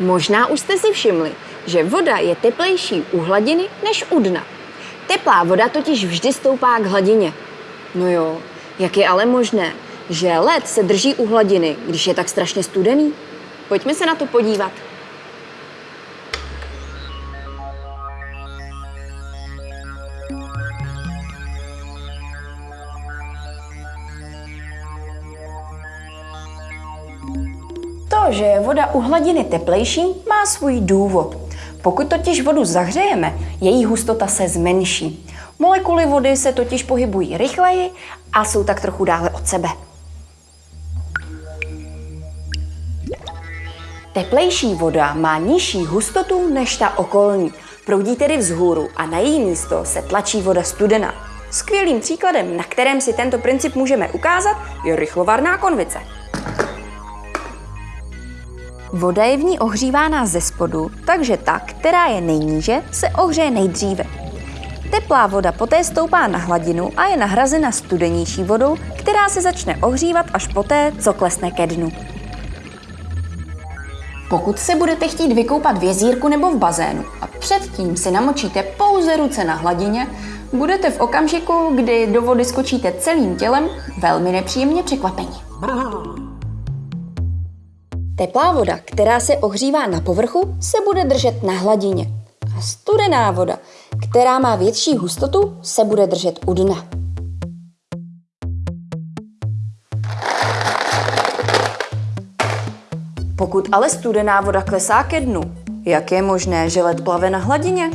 Možná už jste si všimli, že voda je teplejší u hladiny než u dna. Teplá voda totiž vždy stoupá k hladině. No jo, jak je ale možné, že led se drží u hladiny, když je tak strašně studený? Pojďme se na to podívat. Že je voda u hladiny teplejší, má svůj důvod. Pokud totiž vodu zahřejeme, její hustota se zmenší. Molekuly vody se totiž pohybují rychleji a jsou tak trochu dále od sebe. Teplejší voda má nižší hustotu než ta okolní. Proudí tedy vzhůru a na její místo se tlačí voda studená. Skvělým příkladem, na kterém si tento princip můžeme ukázat, je rychlovarná konvice. Voda je v ní ohřívána ze spodu, takže ta, která je nejníže, se ohřeje nejdříve. Teplá voda poté stoupá na hladinu a je nahrazena studenější vodou, která se začne ohřívat až poté, co klesne ke dnu. Pokud se budete chtít vykoupat v jezírku nebo v bazénu a předtím si namočíte pouze ruce na hladině, budete v okamžiku, kdy do vody skočíte celým tělem, velmi nepříjemně překvapeni. Teplá voda, která se ohřívá na povrchu, se bude držet na hladině. A studená voda, která má větší hustotu, se bude držet u dna. Pokud ale studená voda klesá ke dnu, jak je možné, že led plave na hladině?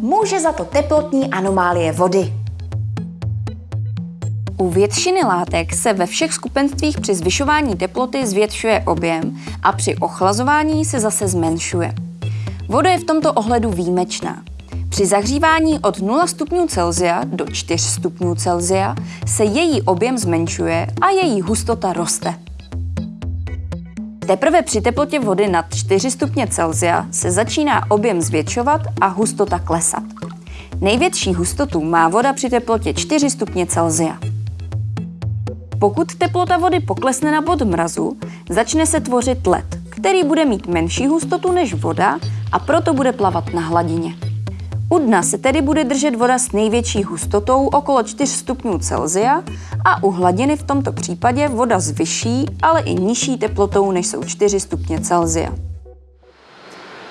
Může za to teplotní anomálie vody. U většiny látek se ve všech skupenstvích při zvyšování teploty zvětšuje objem a při ochlazování se zase zmenšuje. Voda je v tomto ohledu výjimečná. Při zahřívání od 0 stupňů Celsia do 4 stupňů Celsia se její objem zmenšuje a její hustota roste. Teprve při teplotě vody nad 4 stupně Celsia se začíná objem zvětšovat a hustota klesat. Největší hustotu má voda při teplotě 4 stupně Celsia. Pokud teplota vody poklesne na bod mrazu, začne se tvořit led, který bude mít menší hustotu než voda a proto bude plavat na hladině. U dna se tedy bude držet voda s největší hustotou okolo 4 stupňů Celsia a u hladiny v tomto případě voda s vyšší, ale i nižší teplotou než jsou 4 stupně Celsia.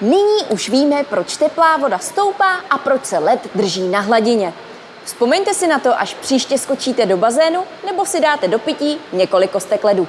Nyní už víme, proč teplá voda stoupá a proč se led drží na hladině. Vzpomeňte si na to, až příště skočíte do bazénu nebo si dáte do pití několik kostek ledu.